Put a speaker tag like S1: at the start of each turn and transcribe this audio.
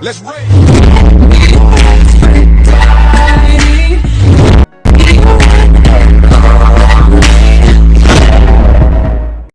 S1: Let's rage.